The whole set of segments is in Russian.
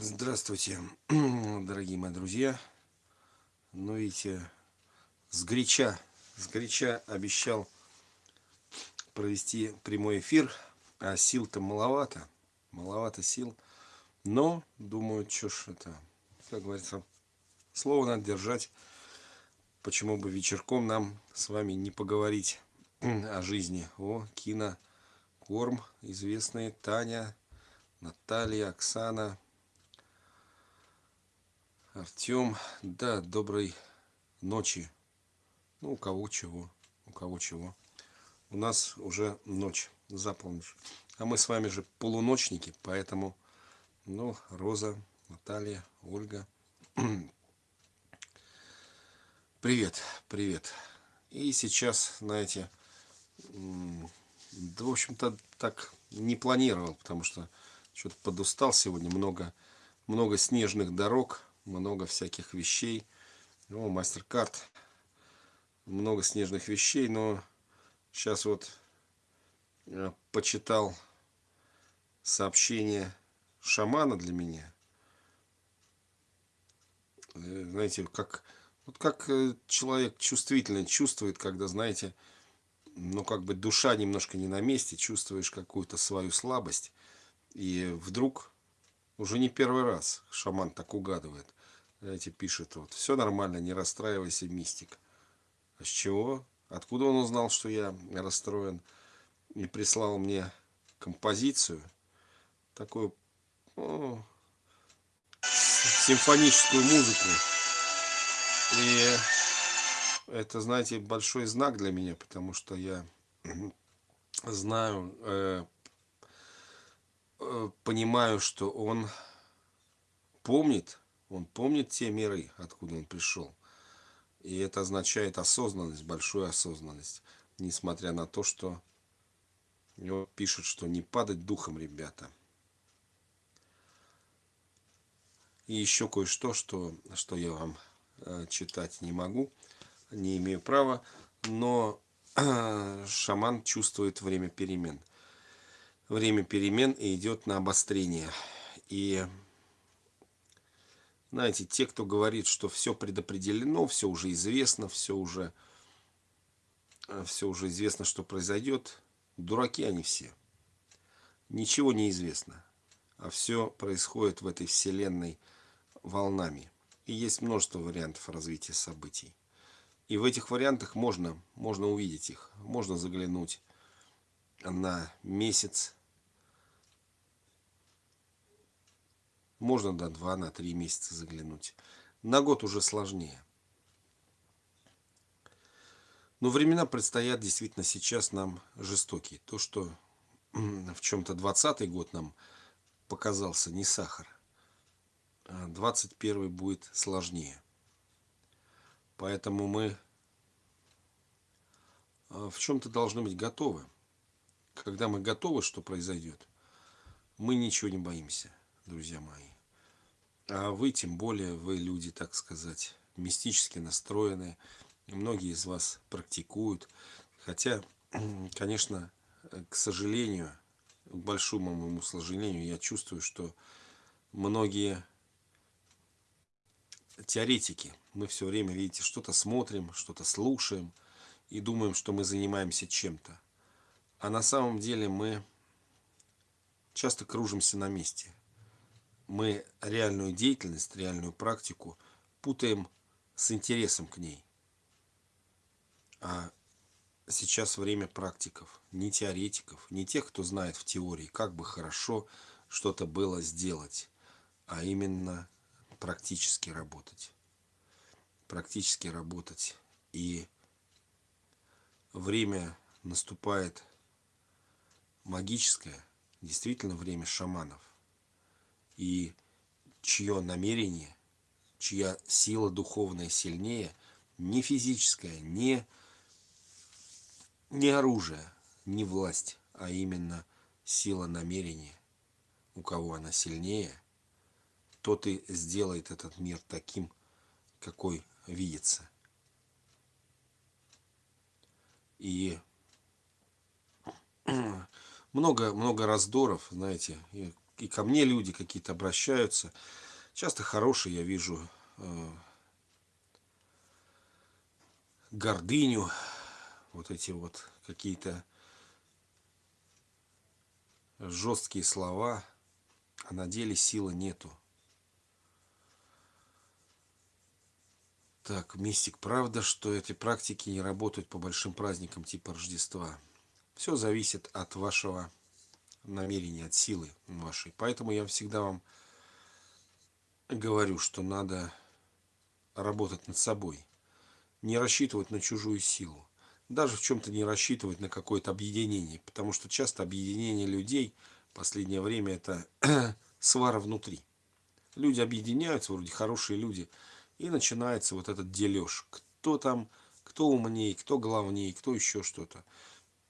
Здравствуйте, дорогие мои друзья. Ну, видите, с горяча, с горяча обещал провести прямой эфир, а сил-то маловато, маловато сил. Но, думаю, что ж это, как говорится, слово надо держать. Почему бы вечерком нам с вами не поговорить о жизни? О, кино, корм, известные Таня, Наталья, Оксана, Артем, да, доброй ночи. Ну, у кого чего, у кого чего. У нас уже ночь, за. А мы с вами же полуночники, поэтому, ну, Роза, Наталья, Ольга. Привет, привет. И сейчас, знаете, да, в общем-то, так не планировал, потому что что-то подустал сегодня, много, много снежных дорог, много всяких вещей. Ну, мастер-карт. Много снежных вещей, но сейчас вот э, почитал сообщение шамана для меня. Э, знаете, как, вот как э, человек чувствительно чувствует, когда, знаете, ну, как бы душа немножко не на месте, чувствуешь какую-то свою слабость. И вдруг, уже не первый раз шаман так угадывает, знаете, пишет вот, все нормально, не расстраивайся, мистик. А с чего? Откуда он узнал, что я расстроен? И прислал мне композицию, такую ну, симфоническую музыку. И это, знаете, большой знак для меня, потому что я знаю, э, э, понимаю, что он помнит он помнит те миры, откуда он пришел. И это означает осознанность, большую осознанность. Несмотря на то, что его пишут, что не падать духом, ребята. И еще кое-что, что, что я вам э, читать не могу, не имею права, но э, шаман чувствует время перемен. Время перемен идет на обострение. И знаете, те, кто говорит, что все предопределено, все уже известно, все уже, э, все уже известно, что произойдет, дураки они все. Ничего не известно, а все происходит в этой вселенной волнами. И есть множество вариантов развития событий. И в этих вариантах можно, можно увидеть их, можно заглянуть на месяц, Можно до 2 на 3 месяца заглянуть. На год уже сложнее. Но времена предстоят действительно сейчас нам жестокие. То, что в чем-то 20 год нам показался не сахар, а 21 будет сложнее. Поэтому мы а, в чем-то должны быть готовы. Когда мы готовы, что произойдет, мы ничего не боимся друзья мои. А вы, тем более, вы люди, так сказать, мистически настроенные. Многие из вас практикуют. Хотя, конечно, к сожалению, к большому моему сожалению, я чувствую, что многие теоретики, мы все время, видите, что-то смотрим, что-то слушаем и думаем, что мы занимаемся чем-то. А на самом деле мы часто кружимся на месте мы реальную деятельность, реальную практику путаем с интересом к ней. А сейчас время практиков, не теоретиков, не тех, кто знает в теории, как бы хорошо что-то было сделать, а именно практически работать. Практически работать. И время наступает магическое, действительно время шаманов и чье намерение, чья сила духовная сильнее, не физическая, не, не оружие, не власть, а именно сила намерения, у кого она сильнее, тот и сделает этот мир таким, какой видится. И много, много раздоров, знаете, и ко мне люди какие-то обращаются. Часто хорошие я вижу э, гордыню, вот эти вот какие-то жесткие слова, а на деле силы нету. Так, мистик, правда, что эти практики не работают по большим праздникам типа Рождества? Все зависит от вашего намерения, от силы вашей. Поэтому я всегда вам говорю, что надо работать над собой. Не рассчитывать на чужую силу. Даже в чем-то не рассчитывать на какое-то объединение. Потому что часто объединение людей в последнее время это свара внутри. Люди объединяются, вроде хорошие люди, и начинается вот этот дележ. Кто там, кто умнее, кто главнее, кто еще что-то.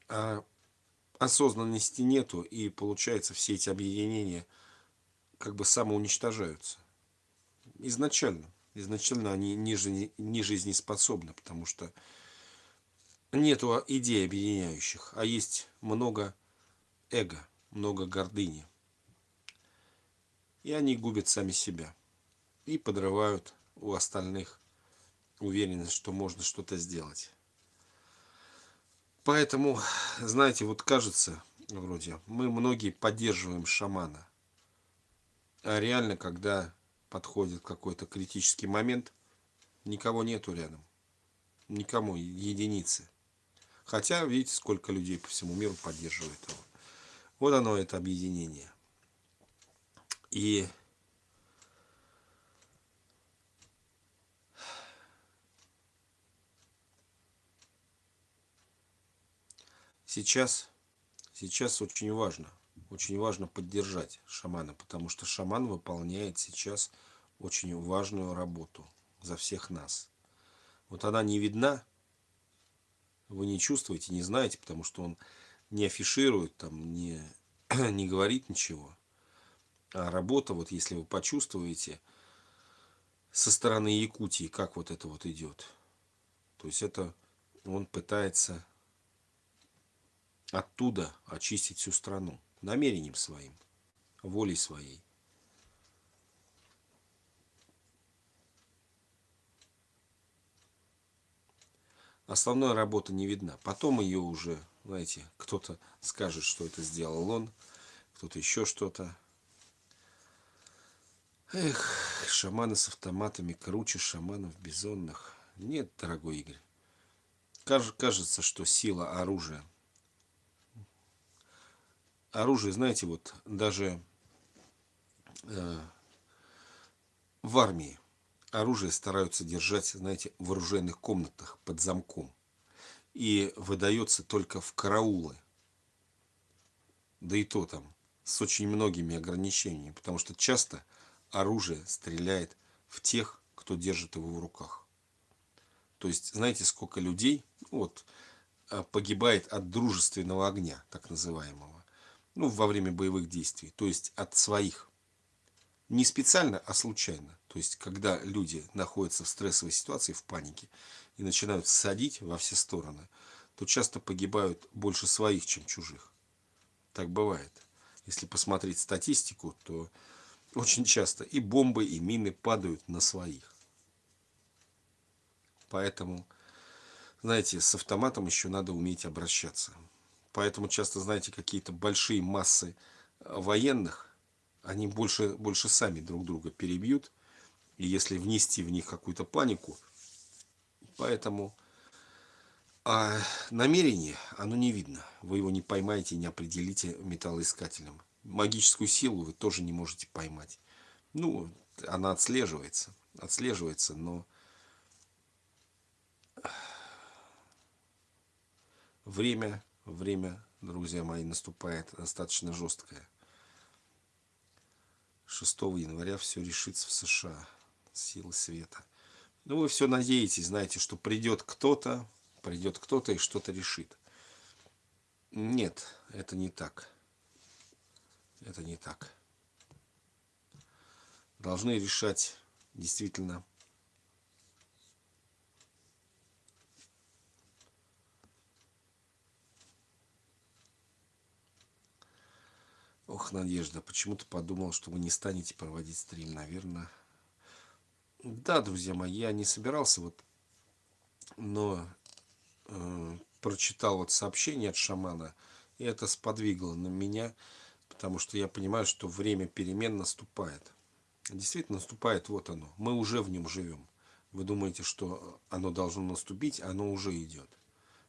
А осознанности нету, и получается все эти объединения как бы самоуничтожаются. Изначально. Изначально они ниже, не жизнеспособны, потому что нету идей объединяющих, а есть много эго, много гордыни. И они губят сами себя и подрывают у остальных уверенность, что можно что-то сделать. Поэтому, знаете, вот кажется, вроде, мы многие поддерживаем шамана. А реально, когда подходит какой-то критический момент, никого нету рядом. Никому, единицы. Хотя, видите, сколько людей по всему миру поддерживает его. Вот оно, это объединение. И сейчас, сейчас очень важно, очень важно поддержать шамана, потому что шаман выполняет сейчас очень важную работу за всех нас. Вот она не видна, вы не чувствуете, не знаете, потому что он не афиширует, там, не, не говорит ничего. А работа, вот если вы почувствуете со стороны Якутии, как вот это вот идет, то есть это он пытается оттуда очистить всю страну намерением своим, волей своей. Основная работа не видна. Потом ее уже, знаете, кто-то скажет, что это сделал он, кто-то еще что-то. Эх, шаманы с автоматами круче шаманов бизонных. Нет, дорогой Игорь. Кажется, что сила оружия оружие, знаете, вот даже э, в армии оружие стараются держать, знаете, в оружейных комнатах под замком. И выдается только в караулы. Да и то там с очень многими ограничениями, потому что часто оружие стреляет в тех, кто держит его в руках. То есть, знаете, сколько людей вот, э, погибает от дружественного огня, так называемого ну, во время боевых действий, то есть от своих. Не специально, а случайно. То есть, когда люди находятся в стрессовой ситуации, в панике, и начинают садить во все стороны, то часто погибают больше своих, чем чужих. Так бывает. Если посмотреть статистику, то очень часто и бомбы, и мины падают на своих. Поэтому, знаете, с автоматом еще надо уметь обращаться. Поэтому часто, знаете, какие-то большие массы э, военных, они больше, больше сами друг друга перебьют. И если внести в них какую-то панику, поэтому а намерение, оно не видно. Вы его не поймаете, не определите металлоискателем. Магическую силу вы тоже не можете поймать. Ну, она отслеживается, отслеживается, но время время, друзья мои, наступает достаточно жесткое. 6 января все решится в США. Силы света. Ну, вы все надеетесь, знаете, что придет кто-то, придет кто-то и что-то решит. Нет, это не так. Это не так. Должны решать действительно Ох, Надежда, почему-то подумал, что вы не станете проводить стрим, наверное. Да, друзья мои, я не собирался, вот, но э, прочитал вот сообщение от шамана, и это сподвигло на меня, потому что я понимаю, что время перемен наступает. Действительно наступает, вот оно. Мы уже в нем живем. Вы думаете, что оно должно наступить, оно уже идет.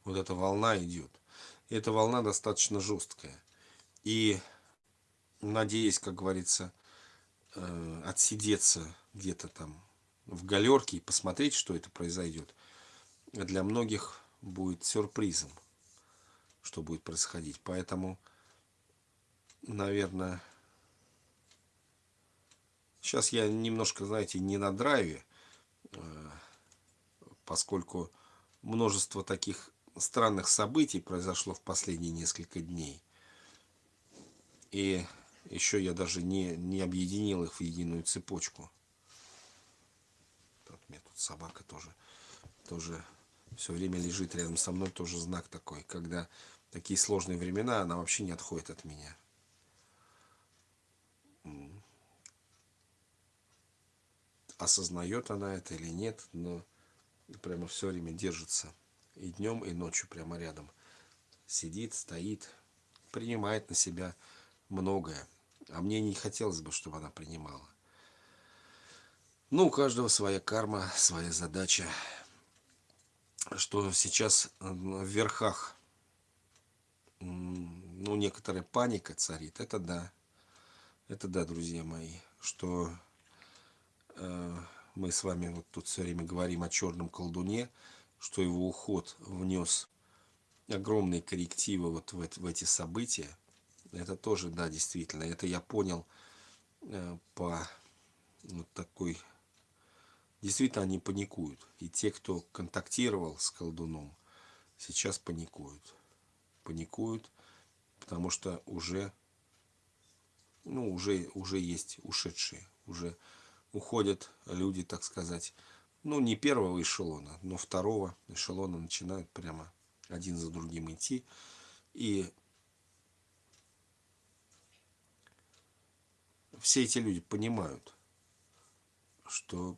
Вот эта волна идет. И эта волна достаточно жесткая. И надеясь, как говорится, э, отсидеться где-то там в галерке и посмотреть, что это произойдет, для многих будет сюрпризом, что будет происходить. Поэтому, наверное, сейчас я немножко, знаете, не на драйве, э, поскольку множество таких странных событий произошло в последние несколько дней. И еще я даже не, не объединил их в единую цепочку. Вот мне тут собака тоже, тоже все время лежит рядом со мной, тоже знак такой. Когда такие сложные времена, она вообще не отходит от меня. Осознает она это или нет, но прямо все время держится. И днем, и ночью прямо рядом. Сидит, стоит, принимает на себя многое. А мне не хотелось бы, чтобы она принимала. Ну, у каждого своя карма, своя задача. Что сейчас в верхах, ну, некоторая паника царит, это да. Это да, друзья мои, что э, мы с вами вот тут все время говорим о черном колдуне, что его уход внес огромные коррективы вот в, в эти события. Это тоже, да, действительно, это я понял э, по вот такой... Действительно, они паникуют. И те, кто контактировал с колдуном, сейчас паникуют. Паникуют, потому что уже, ну, уже, уже есть ушедшие, уже уходят люди, так сказать, ну, не первого эшелона, но второго эшелона начинают прямо один за другим идти. И все эти люди понимают, что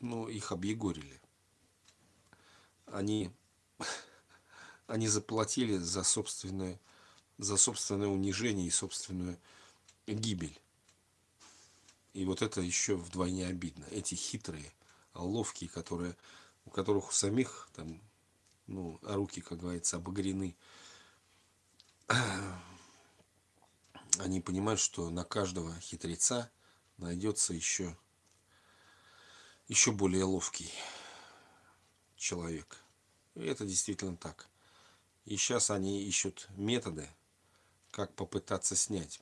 ну, их объегорили. Они, они заплатили за собственное, за собственное унижение и собственную гибель. И вот это еще вдвойне обидно. Эти хитрые, ловкие, которые, у которых у самих там, ну, руки, как говорится, обогрены они понимают, что на каждого хитреца найдется еще, еще более ловкий человек. И это действительно так. И сейчас они ищут методы, как попытаться снять.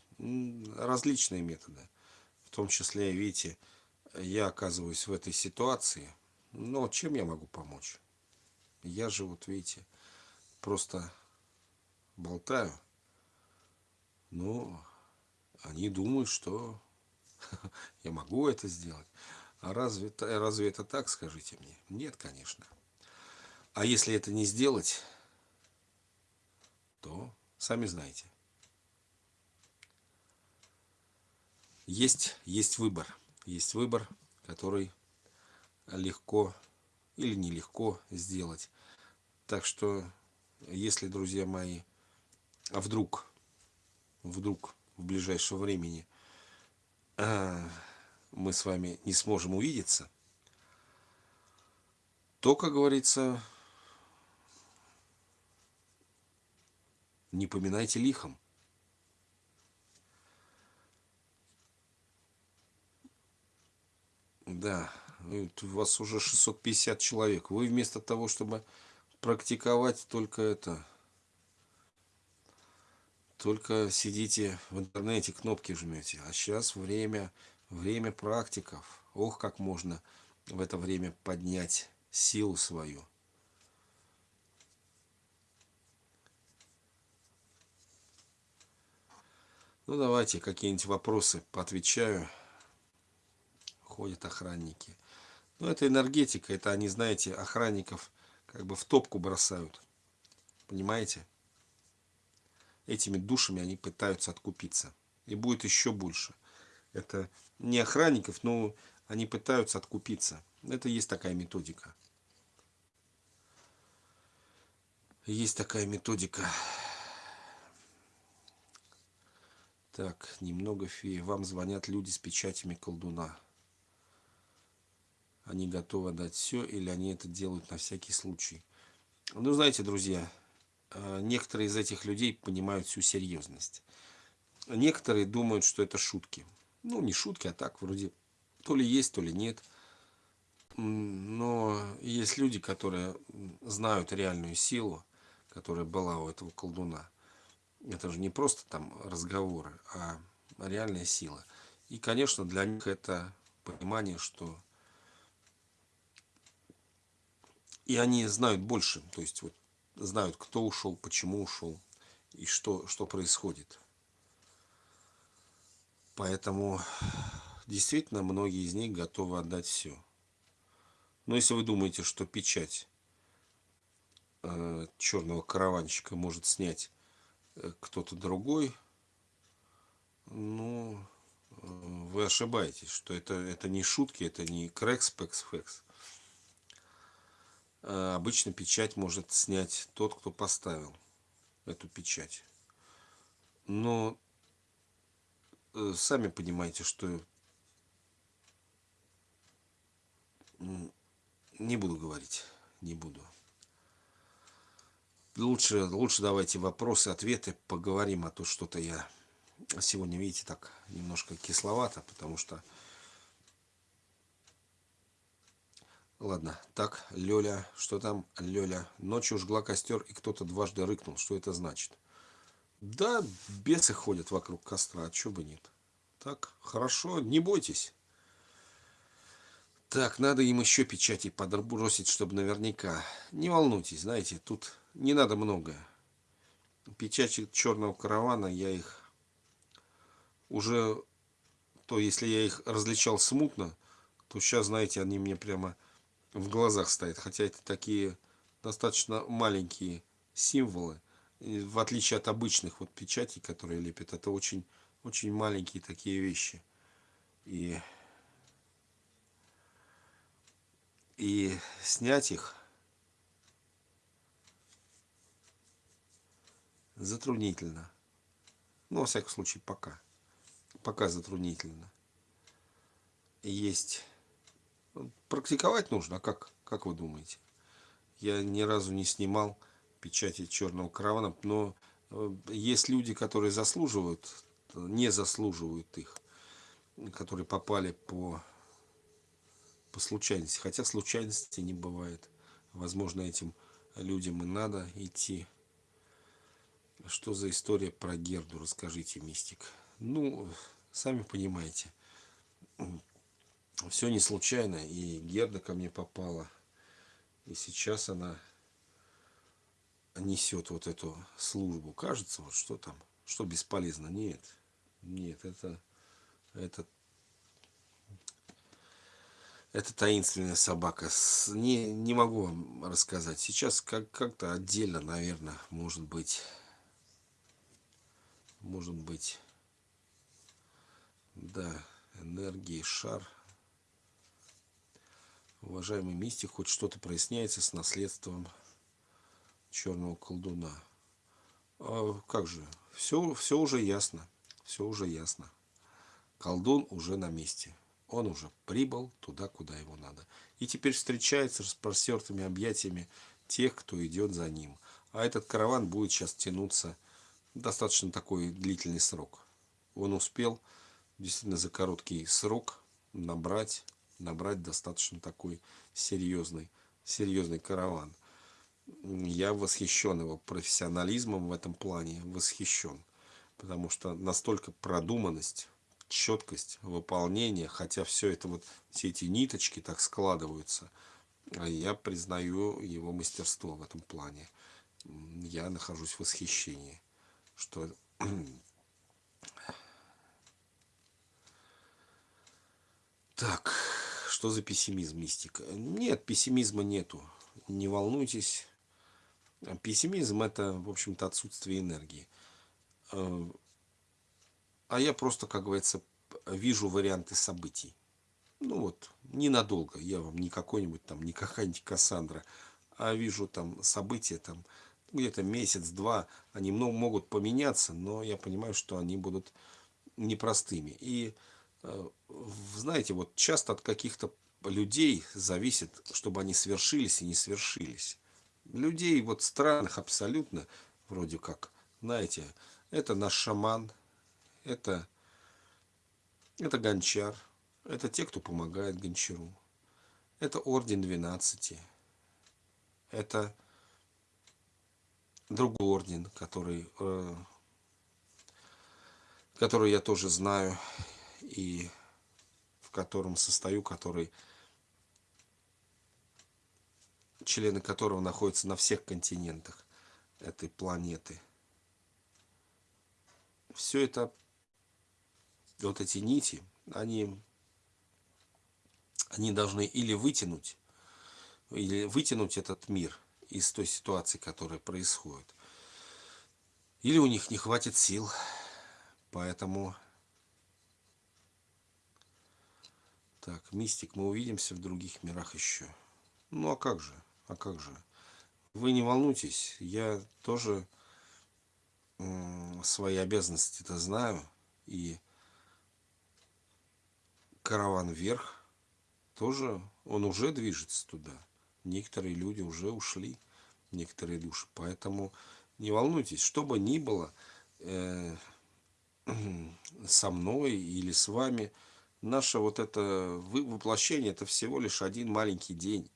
Различные методы. В том числе, видите, я оказываюсь в этой ситуации. Но чем я могу помочь? Я же, вот видите, просто болтаю. Ну, они думают, что я могу это сделать. А разве, разве это так, скажите мне? Нет, конечно. А если это не сделать, то сами знаете. Есть, есть выбор. Есть выбор, который легко или нелегко сделать. Так что, если, друзья мои, а вдруг, вдруг в ближайшего времени а, мы с вами не сможем увидеться, то, как говорится, не поминайте лихом. Да, у вас уже 650 человек. Вы вместо того, чтобы практиковать только это, только сидите в интернете, кнопки жмете. А сейчас время, время практиков. Ох, как можно в это время поднять силу свою. Ну, давайте какие-нибудь вопросы поотвечаю. Ходят охранники. Ну, это энергетика, это они, знаете, охранников как бы в топку бросают. Понимаете? Этими душами они пытаются откупиться. И будет еще больше. Это не охранников, но они пытаются откупиться. Это есть такая методика. Есть такая методика. Так, немного феи. Вам звонят люди с печатями колдуна. Они готовы дать все или они это делают на всякий случай. Ну, знаете, друзья, некоторые из этих людей понимают всю серьезность. Некоторые думают, что это шутки. Ну, не шутки, а так, вроде то ли есть, то ли нет. Но есть люди, которые знают реальную силу, которая была у этого колдуна это же не просто там разговоры, а реальная сила. И, конечно, для них это понимание, что и они знают больше, то есть вот знают, кто ушел, почему ушел и что, что происходит. Поэтому действительно многие из них готовы отдать все. Но если вы думаете, что печать э, черного караванщика может снять кто-то другой, ну, вы ошибаетесь, что это, это не шутки, это не. А обычно печать может снять тот, кто поставил эту печать. Но э, сами понимаете, что не буду говорить, не буду. Лучше, лучше давайте вопросы, ответы, поговорим, а то что-то я сегодня, видите, так немножко кисловато, потому что... Ладно, так, Лёля, что там, Лёля? Ночью жгла костер, и кто-то дважды рыкнул. Что это значит? Да, бесы ходят вокруг костра, а чё бы нет. Так, хорошо, не бойтесь. Так, надо им еще печати подбросить, чтобы наверняка. Не волнуйтесь, знаете, тут не надо много. Печати черного каравана, я их уже, то если я их различал смутно, то сейчас, знаете, они мне прямо в глазах стоят. Хотя это такие достаточно маленькие символы. В отличие от обычных вот печатей, которые лепят, это очень, очень маленькие такие вещи. И и снять их затруднительно. Ну, во всяком случае, пока. Пока затруднительно. Есть. Практиковать нужно, а как, как вы думаете? Я ни разу не снимал печати черного каравана, но э, есть люди, которые заслуживают, не заслуживают их, которые попали по по случайности. Хотя случайности не бывает. Возможно, этим людям и надо идти. Что за история про Герду? Расскажите, мистик. Ну, сами понимаете. Все не случайно. И Герда ко мне попала. И сейчас она несет вот эту службу. Кажется, вот что там, что бесполезно. Нет, нет, это, это это таинственная собака. Не, не могу вам рассказать. Сейчас как, как-то отдельно, наверное, может быть. Может быть. Да, энергии, шар. Уважаемый мистик, хоть что-то проясняется с наследством черного колдуна. А как же? Все, все уже ясно. Все уже ясно. Колдун уже на месте он уже прибыл туда, куда его надо. И теперь встречается с простертыми объятиями тех, кто идет за ним. А этот караван будет сейчас тянуться достаточно такой длительный срок. Он успел действительно за короткий срок набрать, набрать достаточно такой серьезный, серьезный караван. Я восхищен его профессионализмом в этом плане, восхищен. Потому что настолько продуманность четкость выполнения, хотя все это вот, все эти ниточки так складываются, а я признаю его мастерство в этом плане. Я нахожусь в восхищении, что Так, что за пессимизм, мистика? Нет, пессимизма нету. Не волнуйтесь. Пессимизм это, в общем-то, отсутствие энергии. А я просто, как говорится, вижу варианты событий. Ну вот, ненадолго. Я вам не какой-нибудь там, не какая-нибудь Кассандра, а вижу там события там где-то месяц-два. Они много могут поменяться, но я понимаю, что они будут непростыми. И знаете, вот часто от каких-то людей зависит, чтобы они свершились и не свершились. Людей вот странных абсолютно, вроде как, знаете, это наш шаман, это, это гончар, это те, кто помогает гончару, это орден 12, это другой орден, который, э, который я тоже знаю и в котором состою, который члены которого находятся на всех континентах этой планеты. Все это, вот эти нити, они, они должны или вытянуть, или вытянуть этот мир из той ситуации, которая происходит. Или у них не хватит сил, поэтому... Так, мистик, мы увидимся в других мирах еще. Ну а как же? А как же? Вы не волнуйтесь, я тоже свои обязанности-то знаю. И караван вверх тоже, он уже движется туда. Некоторые люди уже ушли, некоторые души. Поэтому не волнуйтесь, что бы ни было э, со мной или с вами, наше вот это воплощение, это всего лишь один маленький день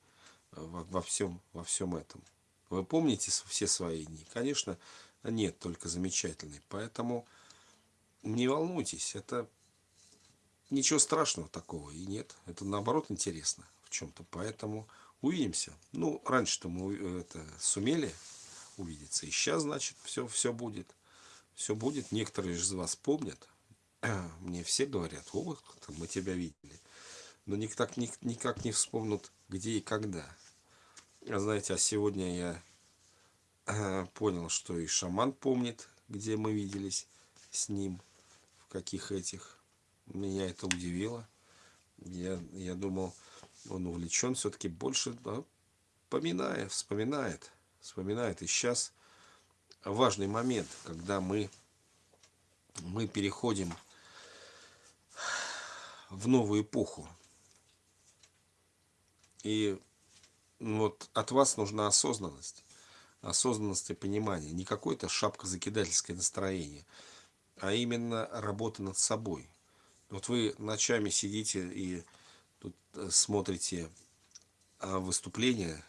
во, во, всем, во всем этом. Вы помните все свои дни? Конечно, нет, только замечательный. Поэтому не волнуйтесь, это ничего страшного такого и нет. Это наоборот интересно в чем-то. Поэтому увидимся. Ну, раньше-то мы это сумели увидеться. И сейчас, значит, все, все будет. Все будет. Некоторые из вас помнят. Мне все говорят, о, мы тебя видели. Но никак, никак не вспомнут, где и когда. А знаете, а сегодня я понял, что и шаман помнит, где мы виделись с ним, в каких этих. Меня это удивило. Я, я думал, он увлечен все-таки больше, да, поминая, вспоминает, вспоминает. И сейчас важный момент, когда мы, мы переходим в новую эпоху. И вот от вас нужна осознанность. Осознанность и понимание. Не какое-то шапка-закидательское настроение, а именно работа над собой. Вот вы ночами сидите и тут э, смотрите а, выступления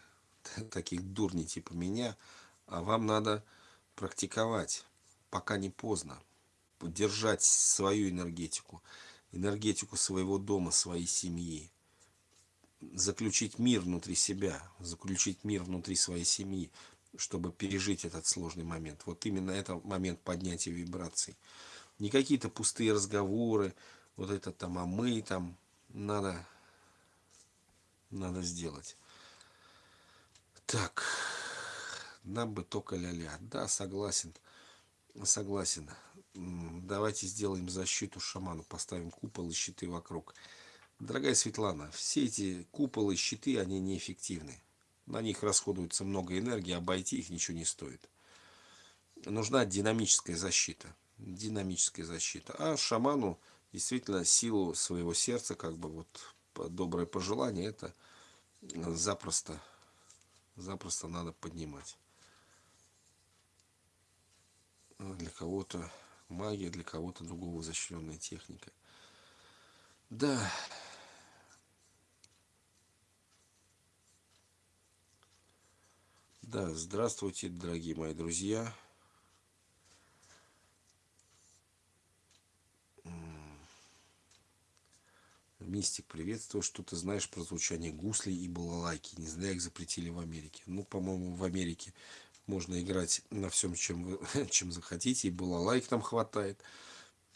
таких дурней типа меня, а вам надо практиковать, пока не поздно. Держать свою энергетику, энергетику своего дома, своей семьи заключить мир внутри себя, заключить мир внутри своей семьи, чтобы пережить этот сложный момент. Вот именно это момент поднятия вибраций. Не какие-то пустые разговоры, вот это там, а мы там, надо, надо сделать. Так, нам бы только ля-ля. Да, согласен, согласен. Давайте сделаем защиту шаману, поставим купол и щиты вокруг. Дорогая Светлана, все эти куполы, щиты, они неэффективны. На них расходуется много энергии, обойти их ничего не стоит. Нужна динамическая защита. Динамическая защита. А шаману действительно силу своего сердца, как бы вот доброе пожелание, это запросто, запросто надо поднимать. Для кого-то магия, для кого-то другого защищенная техника. Да. Да, здравствуйте, дорогие мои друзья. Мистик, приветствую. Что ты знаешь про звучание гуслей и балалайки? Не зря их запретили в Америке. Ну, по-моему, в Америке можно играть на всем, чем, вы, чем захотите. И балалайк там хватает,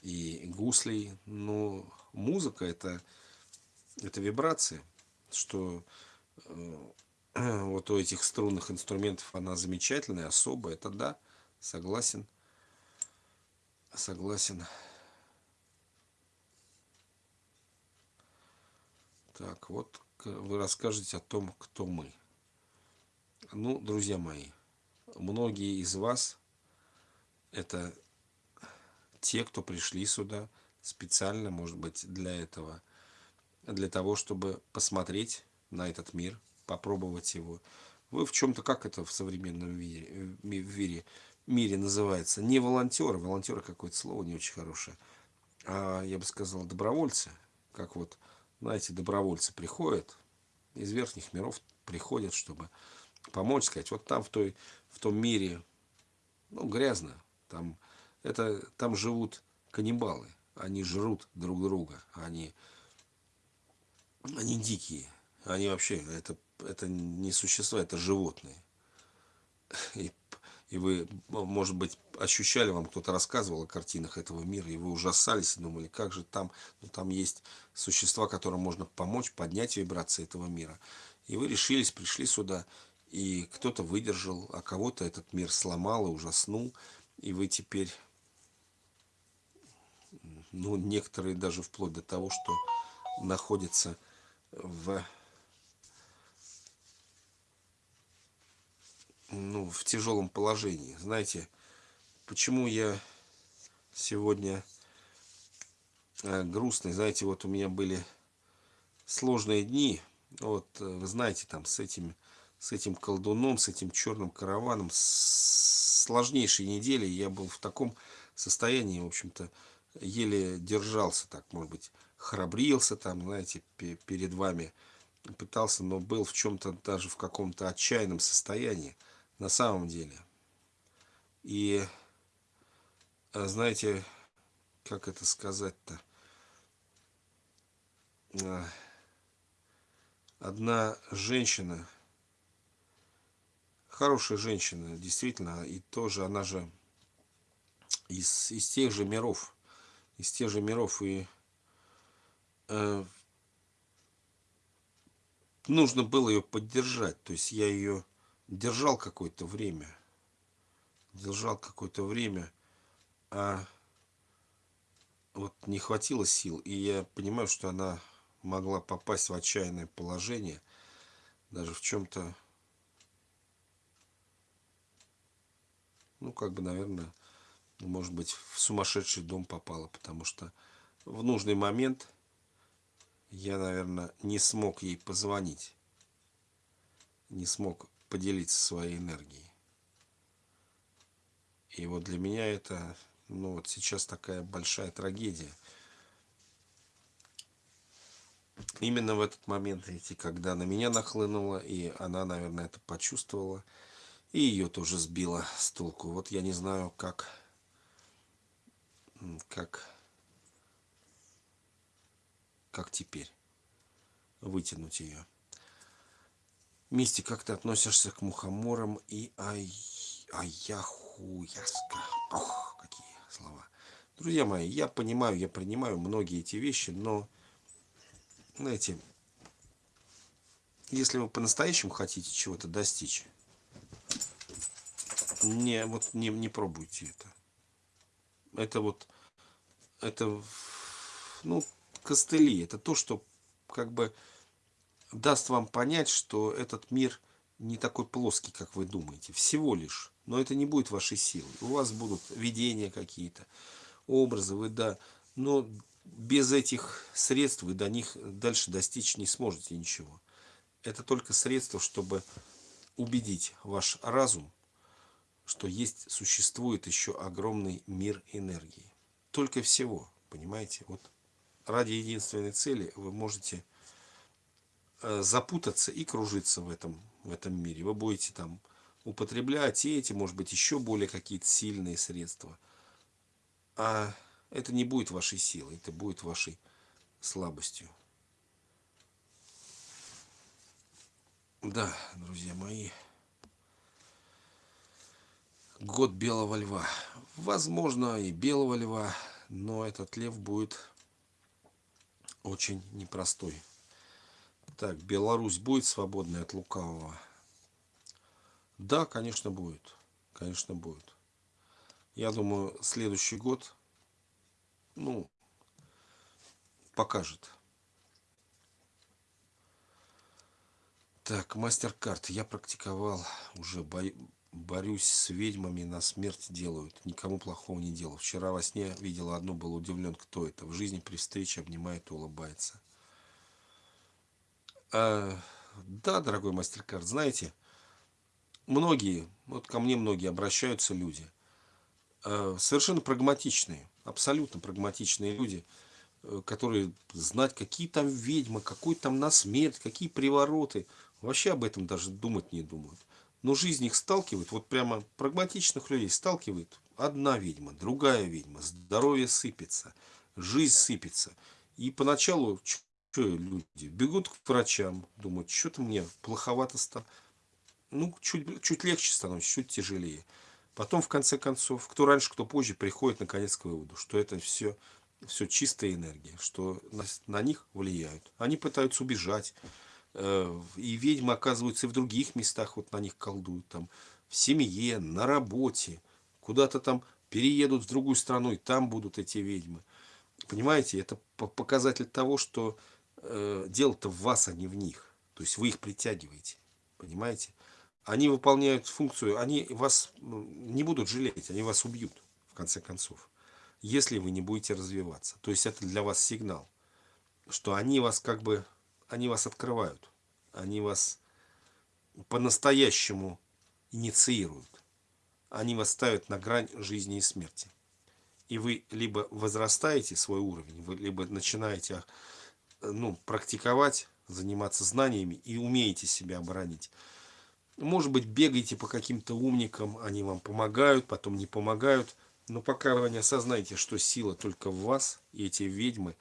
и гуслей. Но музыка это, это вибрация, что э, вот у этих струнных инструментов она замечательная, особая, это да, согласен. согласен. Так, вот вы расскажете о том, кто мы. Ну, друзья мои, многие из вас это те, кто пришли сюда специально, может быть, для этого, для того, чтобы посмотреть на этот мир, попробовать его. Вы в чем-то, как это в современном мире, мире, мире называется, не волонтеры, волонтеры какое-то слово не очень хорошее, а я бы сказал добровольцы, как вот, знаете, добровольцы приходят из верхних миров, приходят, чтобы помочь, сказать, вот там в, той, в том мире, ну, грязно, там, это, там живут каннибалы, они жрут друг друга, они, они дикие, они вообще, это, это не существа, это животные. И, и вы, может быть, ощущали, вам кто-то рассказывал о картинах этого мира, и вы ужасались и думали, как же там, ну, там есть существа, которым можно помочь поднять вибрации этого мира. И вы решились, пришли сюда, и кто-то выдержал, а кого-то этот мир сломал и ужаснул, и вы теперь, ну, некоторые даже вплоть до того, что находятся в, ну, в тяжелом положении. Знаете, почему я сегодня э, грустный? Знаете, вот у меня были сложные дни, вот, э, вы знаете, там, с этими с этим колдуном, с этим черным караваном, с сложнейшей недели. Я был в таком состоянии, в общем-то, еле держался так, может быть, храбрился там, знаете, перед вами, пытался, но был в чем-то даже в каком-то отчаянном состоянии, на самом деле. И, а, знаете, как это сказать-то? А, одна женщина хорошая женщина, действительно, и тоже она же из, из тех же миров, из тех же миров, и э, нужно было ее поддержать, то есть я ее держал какое-то время, держал какое-то время, а вот не хватило сил, и я понимаю, что она могла попасть в отчаянное положение, даже в чем-то ну, как бы, наверное, может быть, в сумасшедший дом попала, потому что в нужный момент я, наверное, не смог ей позвонить, не смог поделиться своей энергией. И вот для меня это, ну, вот сейчас такая большая трагедия. Именно в этот момент, когда на меня нахлынуло, и она, наверное, это почувствовала, и ее тоже сбило с толку. Вот я не знаю, как, как, как теперь вытянуть ее. Мисти, как ты относишься к мухоморам и ай, аяху, яска? Ох, какие слова. Друзья мои, я понимаю, я принимаю многие эти вещи, но, знаете, если вы по-настоящему хотите чего-то достичь, не, вот не, не пробуйте это. Это вот, это, ну, костыли. Это то, что как бы даст вам понять, что этот мир не такой плоский, как вы думаете. Всего лишь. Но это не будет вашей силой. У вас будут видения какие-то, образы, вы да. Но без этих средств вы до них дальше достичь не сможете ничего. Это только средство, чтобы убедить ваш разум что есть, существует еще огромный мир энергии. Только всего, понимаете? Вот ради единственной цели вы можете э, запутаться и кружиться в этом, в этом мире. Вы будете там употреблять и эти, может быть, еще более какие-то сильные средства. А это не будет вашей силой, это будет вашей слабостью. Да, друзья мои год белого льва. Возможно, и белого льва, но этот лев будет очень непростой. Так, Беларусь будет свободной от лукавого? Да, конечно, будет. Конечно, будет. Я думаю, следующий год ну, покажет. Так, мастер-карт. Я практиковал, уже бо... борюсь с ведьмами, на смерть делают. Никому плохого не делал. Вчера во сне видела одну, был удивлен, кто это. В жизни при встрече обнимает и улыбается. А, да, дорогой мастер-карт, знаете, многие, вот ко мне многие обращаются люди, а, совершенно прагматичные, абсолютно прагматичные люди – Э, которые знать, какие там ведьмы, какой там на смерть, какие привороты. Вообще об этом даже думать не думают. Но жизнь их сталкивает, вот прямо прагматичных людей сталкивает одна ведьма, другая ведьма, здоровье сыпется, жизнь сыпется. И поначалу что люди бегут к врачам, думают, что-то мне плоховато стало. Ну, чуть, чуть легче становится, чуть тяжелее. Потом, в конце концов, кто раньше, кто позже, приходит наконец к выводу, что это все все чистая энергия, что на, на них влияют. Они пытаются убежать. Э, и ведьмы оказываются и в других местах, вот на них колдуют. Там, в семье, на работе. Куда-то там переедут в другую страну, и там будут эти ведьмы. Понимаете, это показатель того, что э, дело-то в вас, а не в них. То есть вы их притягиваете. Понимаете? Они выполняют функцию, они вас ну, не будут жалеть, они вас убьют, в конце концов если вы не будете развиваться. То есть это для вас сигнал, что они вас как бы, они вас открывают, они вас по-настоящему инициируют. Они вас ставят на грань жизни и смерти. И вы либо возрастаете свой уровень, вы либо начинаете ну, практиковать, заниматься знаниями и умеете себя оборонить. Может быть, бегаете по каким-то умникам, они вам помогают, потом не помогают – но пока вы не осознаете, что сила только в вас, и эти ведьмы,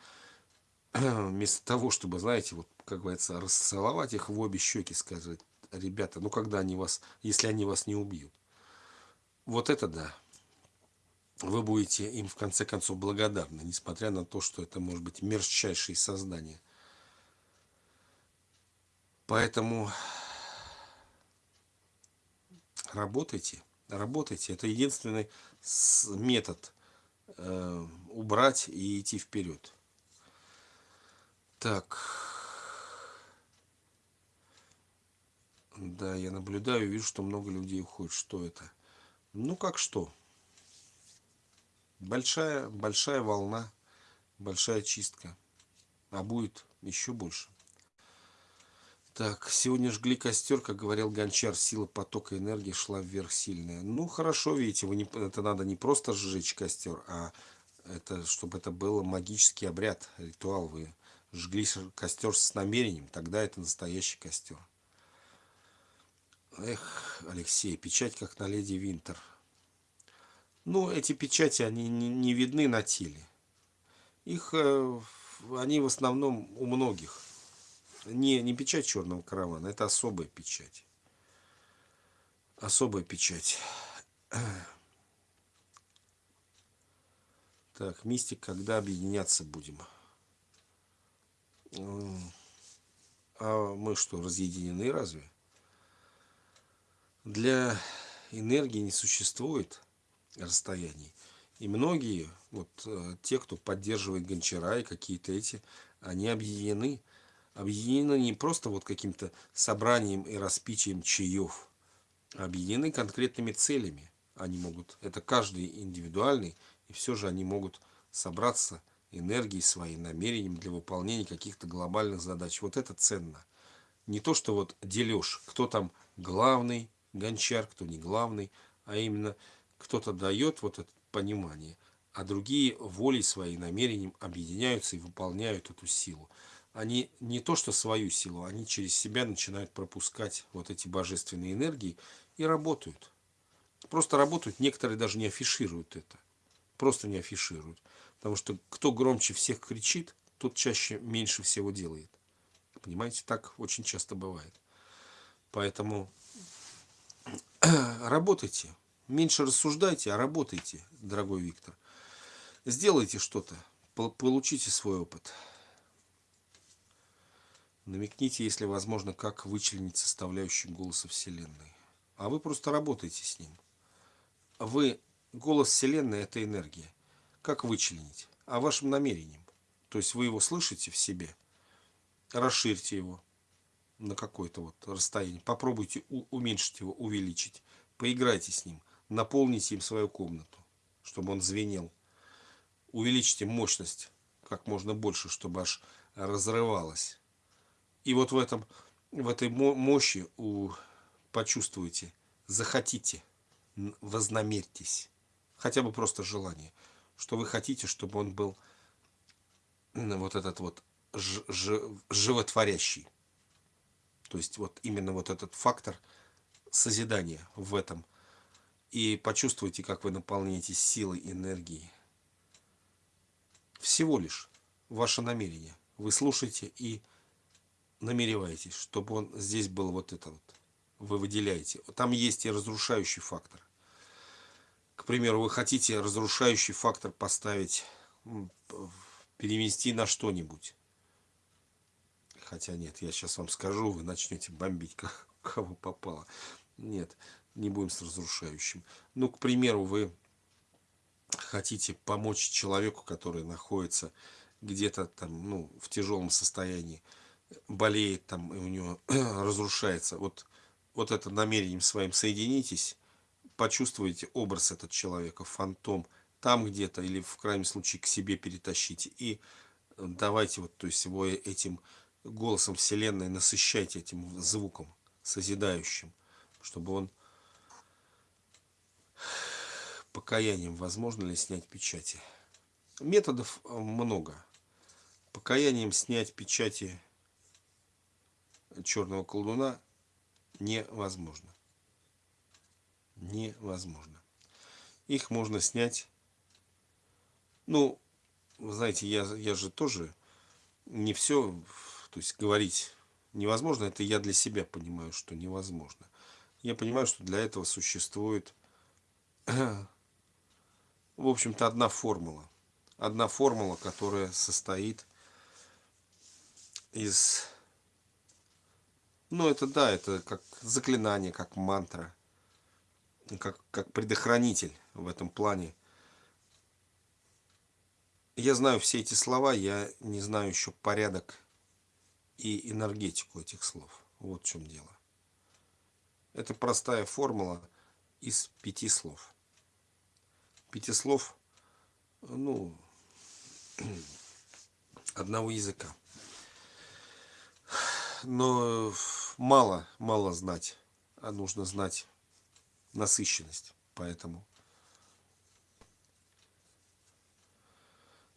вместо того, чтобы, знаете, вот, как говорится, расцеловать их в обе щеки, сказать, ребята, ну когда они вас, если они вас не убьют. Вот это да. Вы будете им в конце концов благодарны, несмотря на то, что это может быть мерзчайшие создания. Поэтому работайте, работайте. Это единственный метод э, убрать и идти вперед. Так. Да, я наблюдаю, вижу, что много людей уходит. Что это? Ну, как что? Большая, большая волна, большая чистка. А будет еще больше. Так, сегодня жгли костер, как говорил Гончар, сила потока энергии шла вверх сильная. Ну, хорошо, видите, вы не, это надо не просто сжечь костер, а это, чтобы это был магический обряд, ритуал. Вы жгли костер с намерением, тогда это настоящий костер. Эх, Алексей, печать как на леди Винтер. Ну, эти печати, они не, не видны на теле. Их, э, они в основном у многих не, не печать черного каравана, это особая печать. Особая печать. Так, мистик, когда объединяться будем? А мы что, разъединены разве? Для энергии не существует расстояний. И многие, вот э, те, кто поддерживает гончара и какие-то эти, они объединены объединены не просто вот каким-то собранием и распичием чаев, а объединены конкретными целями. Они могут, это каждый индивидуальный, и все же они могут собраться энергией своей, намерением для выполнения каких-то глобальных задач. Вот это ценно. Не то, что вот делешь, кто там главный гончар, кто не главный, а именно кто-то дает вот это понимание, а другие волей своей, намерением объединяются и выполняют эту силу они не то что свою силу, они через себя начинают пропускать вот эти божественные энергии и работают. Просто работают, некоторые даже не афишируют это. Просто не афишируют. Потому что кто громче всех кричит, тот чаще меньше всего делает. Понимаете, так очень часто бывает. Поэтому работайте. Меньше рассуждайте, а работайте, дорогой Виктор. Сделайте что-то, получите свой опыт. Намекните, если возможно, как вычленить составляющие голоса Вселенной. А вы просто работаете с ним. Вы, голос Вселенной – это энергия. Как вычленить? а вашим намерением. То есть вы его слышите в себе, расширьте его на какое-то вот расстояние, попробуйте уменьшить его, увеличить, поиграйте с ним, наполните им свою комнату, чтобы он звенел. Увеличьте мощность как можно больше, чтобы аж разрывалось. И вот в, этом, в этой мощи у, почувствуйте, захотите, вознамерьтесь, хотя бы просто желание, что вы хотите, чтобы он был вот этот вот ж, ж, животворящий. То есть вот именно вот этот фактор созидания в этом. И почувствуйте, как вы наполняетесь силой, энергией. Всего лишь ваше намерение. Вы слушаете и намереваетесь, чтобы он здесь был вот это вот. Вы выделяете. Там есть и разрушающий фактор. К примеру, вы хотите разрушающий фактор поставить, перевести на что-нибудь. Хотя нет, я сейчас вам скажу, вы начнете бомбить кого попало. Нет, не будем с разрушающим. Ну, к примеру, вы хотите помочь человеку, который находится где-то там, ну, в тяжелом состоянии, болеет там, и у него разрушается. Вот, вот это намерением своим соединитесь, почувствуете образ этого человека, фантом, там где-то, или в крайнем случае к себе перетащите. И давайте вот, то есть его этим голосом Вселенной насыщайте этим звуком созидающим, чтобы он покаянием возможно ли снять печати. Методов э, много. Покаянием снять печати черного колдуна невозможно. Невозможно. Их можно снять. Ну, знаете, я, я же тоже не все, то есть говорить невозможно, это я для себя понимаю, что невозможно. Я понимаю, что для этого существует, в общем-то, одна формула. Одна формула, которая состоит из... Ну, это да, это как заклинание, как мантра, как, как предохранитель в этом плане. Я знаю все эти слова, я не знаю еще порядок и энергетику этих слов. Вот в чем дело. Это простая формула из пяти слов. Пяти слов, ну, одного языка. Но мало, мало знать, а нужно знать насыщенность. Поэтому.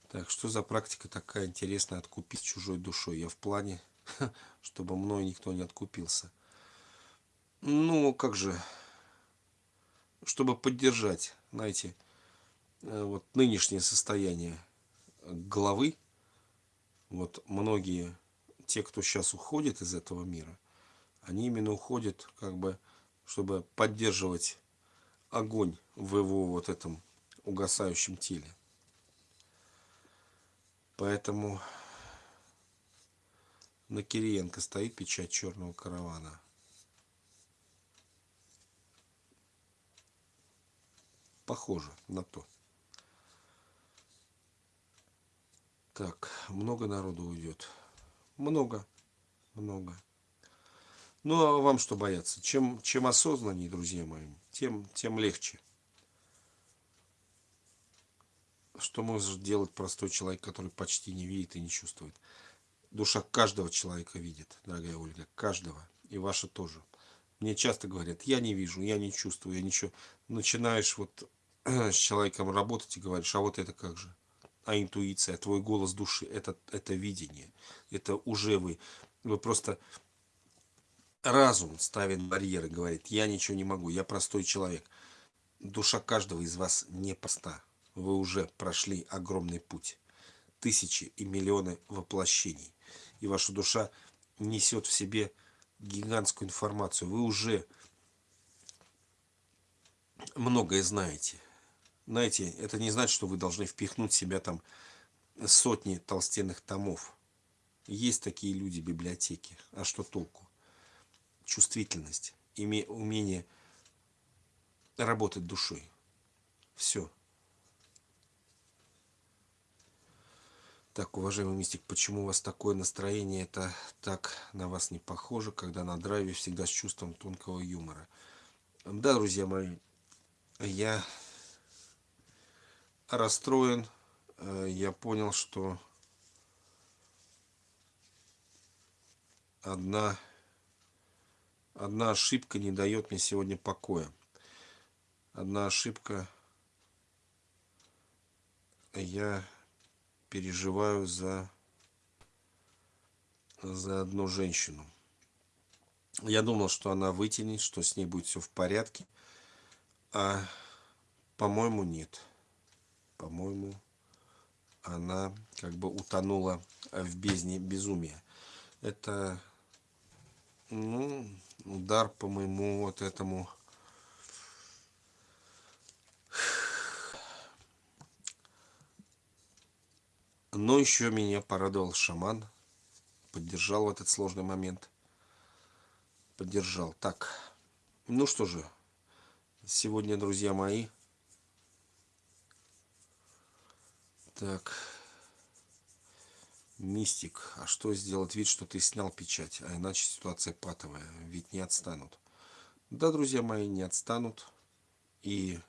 Так, что за практика такая интересная, откупить чужой душой? Я в плане чтобы мной никто не откупился. Ну, как же, чтобы поддержать, знаете, э, вот нынешнее состояние главы, вот многие, те, кто сейчас уходит из этого мира, они именно уходят, как бы, чтобы поддерживать огонь в его вот этом угасающем теле. Поэтому на Кириенко стоит печать черного каравана. Похоже на то. Так, много народу уйдет. Много, много. Ну, а вам что бояться? Чем, чем осознаннее, друзья мои, тем, тем легче. Что может делать простой человек, который почти не видит и не чувствует? Душа каждого человека видит, дорогая Ольга, каждого, и ваша тоже. Мне часто говорят, я не вижу, я не чувствую, я ничего. Начинаешь вот с человеком работать и говоришь, а вот это как же? А интуиция, твой голос души, это, это видение, это уже вы. Вы просто разум ставит барьеры, говорит, я ничего не могу, я простой человек. Душа каждого из вас не проста. Вы уже прошли огромный путь. Тысячи и миллионы воплощений и ваша душа несет в себе гигантскую информацию. Вы уже многое знаете. Знаете, это не значит, что вы должны впихнуть в себя там сотни толстенных томов. Есть такие люди в библиотеке. А что толку? Чувствительность, умение работать душой. Все. Так, уважаемый мистик, почему у вас такое настроение? Это так на вас не похоже, когда на драйве всегда с чувством тонкого юмора. Да, друзья мои, я расстроен. Э, я понял, что одна, одна ошибка не дает мне сегодня покоя. Одна ошибка. Я переживаю за, за одну женщину. Я думал, что она вытянет, что с ней будет все в порядке. А, по-моему, нет. По-моему, она как бы утонула в бездне безумия. Это ну, удар по моему вот этому но еще меня порадовал шаман. Поддержал в этот сложный момент. Поддержал. Так ну что же сегодня друзья мои. Так. Мистик, а что сделать? Вид, что ты снял печать, а иначе ситуация патовая, ведь не отстанут. Да, друзья мои, не отстанут. И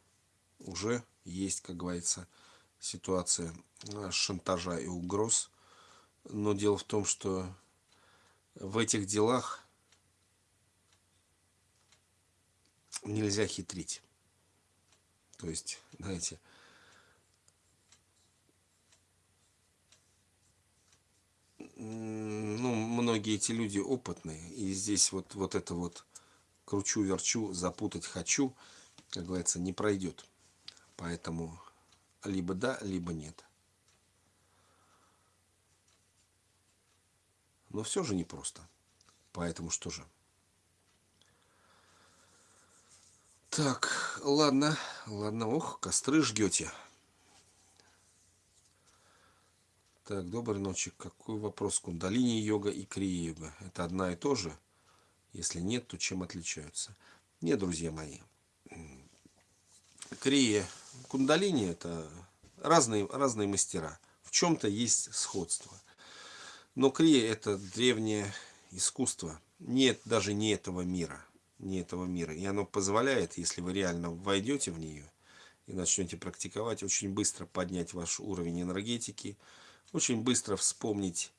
уже есть, как говорится, ситуация а, шантажа и угроз. Но дело в том, что в этих делах нельзя хитрить. То есть, знаете, ну, многие эти люди опытные, и здесь вот, вот это вот кручу-верчу, запутать хочу, как говорится, не пройдет. Поэтому либо да, либо нет. Но все же непросто. Поэтому что же? Так, ладно, ладно, ох, костры жгете. Так, доброй ночи. Какой вопрос? Кундалини йога и крия йога. Это одна и то же? Если нет, то чем отличаются? Нет, друзья мои. Крия, кундалини это разные, разные мастера. В чем-то есть сходство. Но крия это древнее искусство. Нет даже не этого мира. Не этого мира. И оно позволяет, если вы реально войдете в нее и начнете практиковать, очень быстро поднять ваш уровень энергетики, очень быстро вспомнить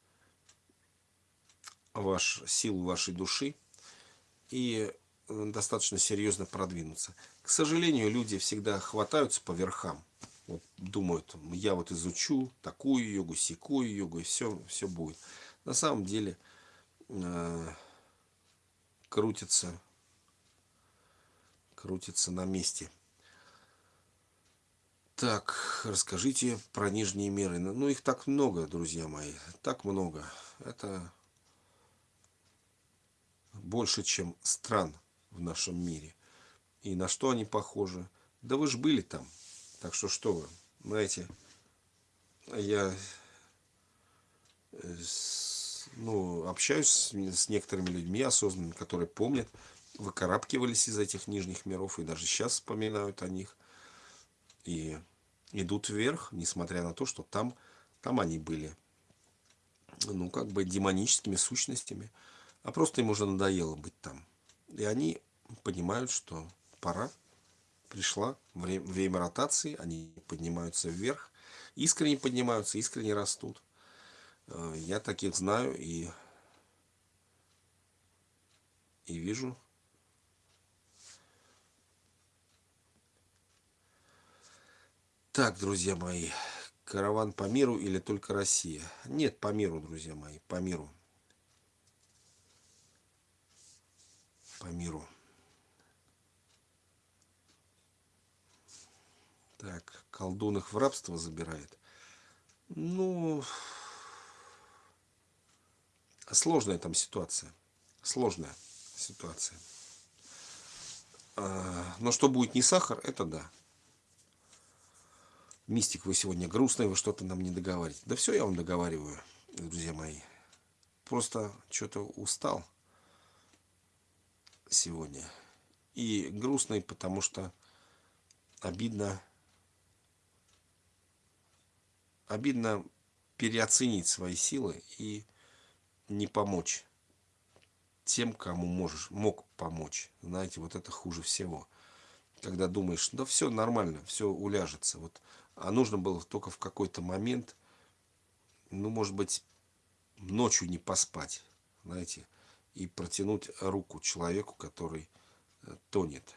ваш, силу вашей души и э, достаточно серьезно продвинуться. К сожалению, люди всегда хватаются по верхам. Вот, думают, я вот изучу такую йогу, секую йогу, и все, все будет. На самом деле э, крутится, крутится на месте. Так, расскажите про нижние меры. Ну, ну, их так много, друзья мои. Так много. Это больше, чем стран в нашем мире. И на что они похожи? Да вы же были там. Так что что вы, знаете, я э, ну, общаюсь с, некоторыми людьми осознанными, которые помнят, выкарабкивались из этих нижних миров и даже сейчас вспоминают о них и идут вверх, несмотря на то, что там, там они были, ну, как бы демоническими сущностями, а просто им уже надоело быть там. И они понимают, что пора, пришла время, время ротации, они поднимаются вверх, искренне поднимаются, искренне растут. Э, я таких знаю и, и вижу, Так, друзья мои, караван по миру или только Россия? Нет, по миру, друзья мои, по миру. По миру. Так, колдун их в рабство забирает. Ну, сложная там ситуация. Сложная ситуация. А, но что будет не сахар, это да. Мистик, вы сегодня грустный, вы что-то нам не договариваете. Да все я вам договариваю, друзья мои. Просто что-то устал сегодня. И грустный, потому что обидно, обидно переоценить свои силы и не помочь тем, кому можешь, мог помочь. Знаете, вот это хуже всего. Когда думаешь, да все нормально, все уляжется. Вот, а нужно было только в какой-то момент, ну, может быть, ночью не поспать, знаете, и протянуть руку человеку, который э, тонет.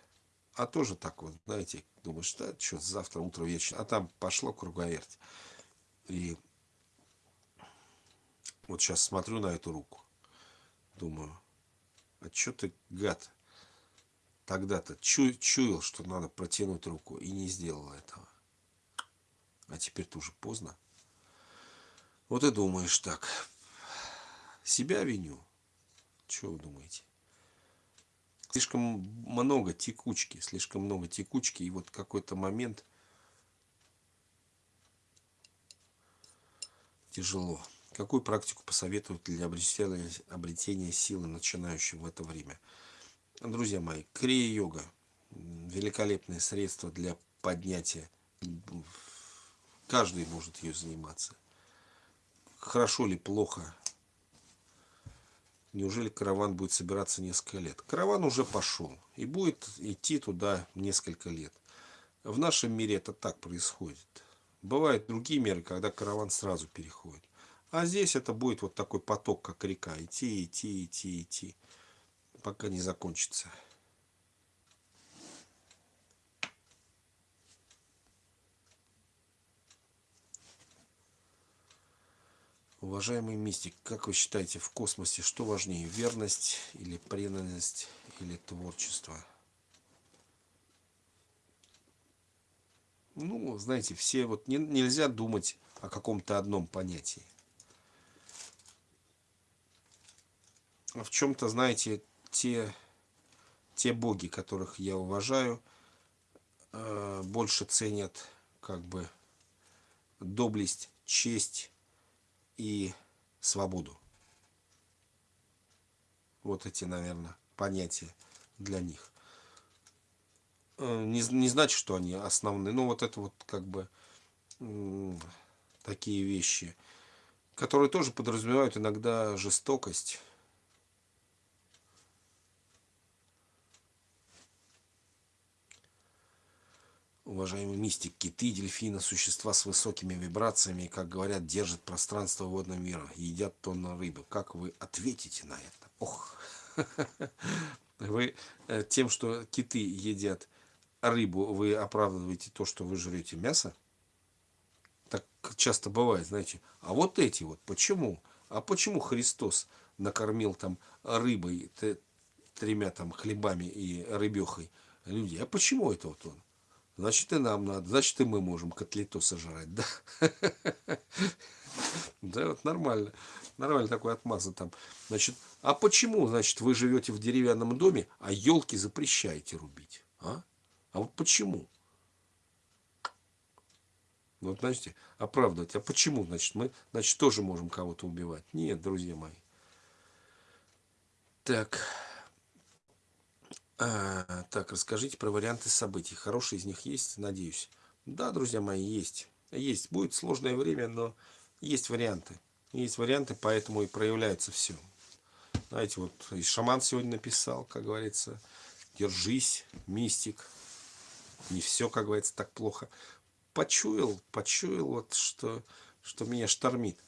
А тоже так вот, знаете, думаешь, да, что завтра утро вечер, а там пошло круговерть. И вот сейчас смотрю на эту руку, думаю, а что ты, гад, тогда-то чу чуял, что надо протянуть руку и не сделал этого. А теперь-то уже поздно. Вот и думаешь так, себя виню. Что вы думаете? Слишком много текучки, слишком много текучки, и вот какой-то момент тяжело. Какую практику посоветуют для обретения, обретения силы начинающим в это время? Друзья мои, крия-йога. Великолепное средство для поднятия. Каждый может ее заниматься. Хорошо ли, плохо? Неужели караван будет собираться несколько лет? Караван уже пошел и будет идти туда несколько лет. В нашем мире это так происходит. Бывают другие меры, когда караван сразу переходит. А здесь это будет вот такой поток, как река. Идти, идти, идти, идти. Пока не закончится. Уважаемый мистик, как вы считаете, в космосе что важнее, верность или преданность или творчество? Ну, знаете, все вот не, нельзя думать о каком-то одном понятии. в чем-то, знаете, те, те боги, которых я уважаю, э, больше ценят как бы доблесть, честь и свободу. Вот эти, наверное, понятия для них. Э, не, не значит, что они основные, но вот это вот как бы такие вещи, которые тоже подразумевают иногда жестокость, уважаемый мистик, киты, дельфины, существа с высокими вибрациями, как говорят, держат пространство водного мира, едят тонны рыбы. Как вы ответите на это? Ох! Вы э, тем, что киты едят рыбу, вы оправдываете то, что вы жрете мясо? Так часто бывает, знаете. А вот эти вот, почему? А почему Христос накормил там рыбой, тремя там хлебами и рыбехой людей? А почему это вот он? Значит, и нам надо. Значит, и мы можем котлету сожрать, да? Да, вот нормально. Нормально такой отмаза там. Значит, а почему, значит, вы живете в деревянном доме, а елки запрещаете рубить? А? А вот почему? Вот, знаете, оправдывать. А почему, значит, мы, значит, тоже можем кого-то убивать? Нет, друзья мои. Так. А, так, расскажите про варианты событий. Хорошие из них есть, надеюсь. Да, друзья мои, есть. Есть. Будет сложное время, но есть варианты. Есть варианты, поэтому и проявляется все. Знаете, вот и шаман сегодня написал, как говорится, держись, мистик. Не все, как говорится, так плохо. Почуял, почуял, вот что, что меня штормит.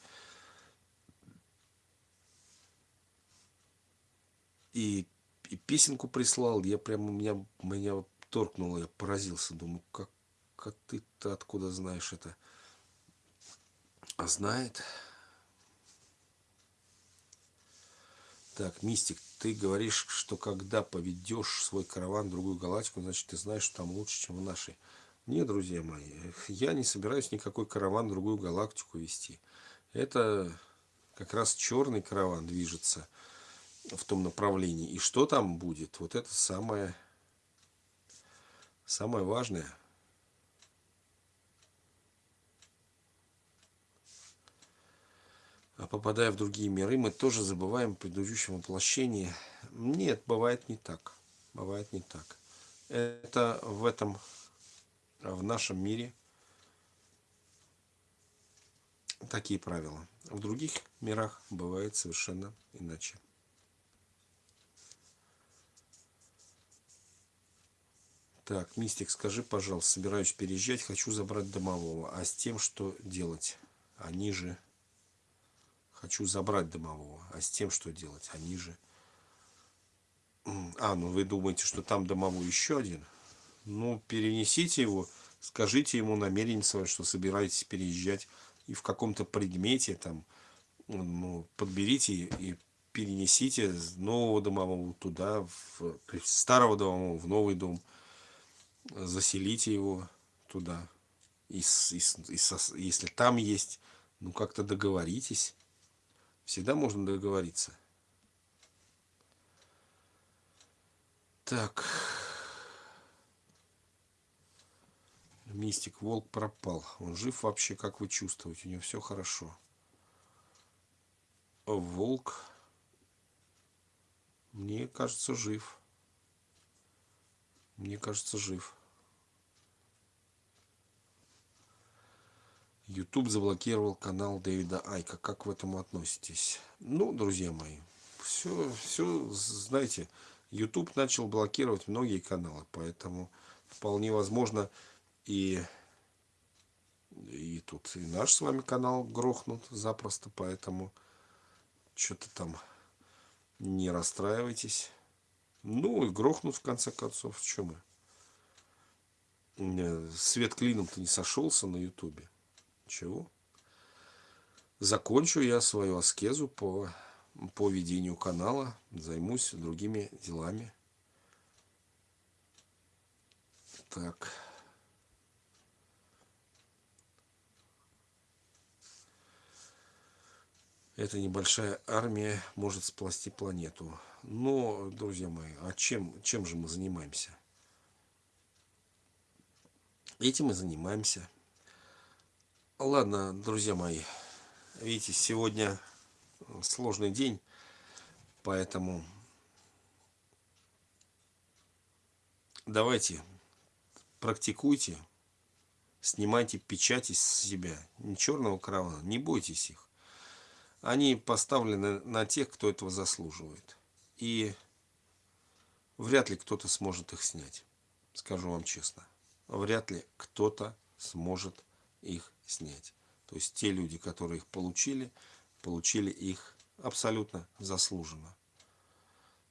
И и песенку прислал, я прямо, меня, меня торкнуло, я поразился, думаю, как, как ты-то откуда знаешь это? А знает. Так, Мистик, ты говоришь, что когда поведешь свой караван в другую галактику, значит, ты знаешь, что там лучше, чем в нашей. Нет, друзья мои, я не собираюсь никакой караван в другую галактику вести. Это как раз черный караван движется в том направлении. И что там будет, вот это самое, самое важное. Попадая в другие миры, мы тоже забываем о предыдущем воплощении. Нет, бывает не так. Бывает не так. Это в этом, в нашем мире такие правила. В других мирах бывает совершенно иначе. Так, Мистик, скажи, пожалуйста, собираюсь переезжать, хочу забрать домового. А с тем, что делать? Они же... Хочу забрать домового. А с тем, что делать? Они же... А, ну вы думаете, что там домовой еще один? Ну, перенесите его, скажите ему намерение свое, что собираетесь переезжать. И в каком-то предмете там, ну, подберите и перенесите нового домового туда, в, старого домового в новый дом заселите его туда. И, и, и, если там есть, ну как-то договоритесь. Всегда можно договориться. Так. Мистик, волк пропал. Он жив вообще, как вы чувствуете? У него все хорошо. Волк, мне кажется, жив. Мне кажется, жив. YouTube заблокировал канал Дэвида Айка. Как в этом относитесь? Ну, друзья мои, все, все, знаете, YouTube начал блокировать многие каналы, поэтому вполне возможно и и тут и наш с вами канал грохнут запросто, поэтому что-то там не расстраивайтесь. Ну и грохнут в конце концов, что мы? Свет клином-то не сошелся на ютубе. Чего? Закончу я свою аскезу по, по ведению канала. Займусь другими делами. Так. Эта небольшая армия может спласти планету. Но, друзья мои, а чем, чем же мы занимаемся? Этим мы занимаемся. Ладно, друзья мои, видите, сегодня сложный день, поэтому давайте практикуйте, снимайте печати с себя, не черного каравана, не бойтесь их. Они поставлены на тех, кто этого заслуживает. И вряд ли кто-то сможет их снять, скажу вам честно. Вряд ли кто-то сможет их снять. То есть те люди, которые их получили, получили их абсолютно заслуженно.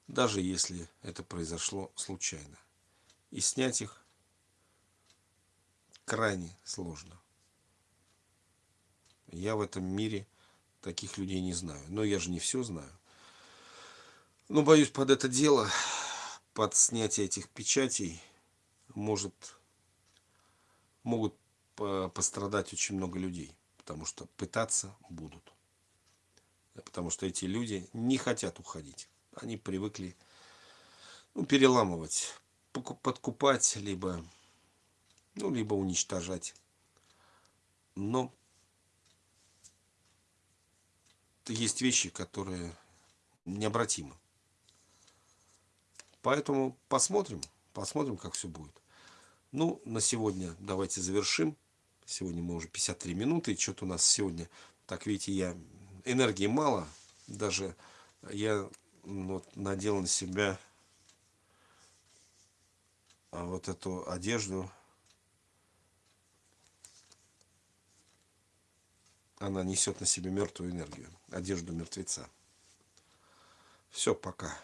Даже если это произошло случайно. И снять их крайне сложно. Я в этом мире таких людей не знаю. Но я же не все знаю. Но боюсь, под это дело, под снятие этих печатей, может, могут пострадать очень много людей, потому что пытаться будут. Потому что эти люди не хотят уходить. Они привыкли ну, переламывать, подкупать, либо, ну, либо уничтожать. Но есть вещи, которые необратимы. Поэтому посмотрим, посмотрим, как все будет. Ну, на сегодня давайте завершим. Сегодня мы уже 53 минуты. Что-то у нас сегодня, так видите, я энергии мало. Даже я вот, надел на себя а, вот эту одежду. Она несет на себе мертвую энергию. Одежду мертвеца. Все, пока.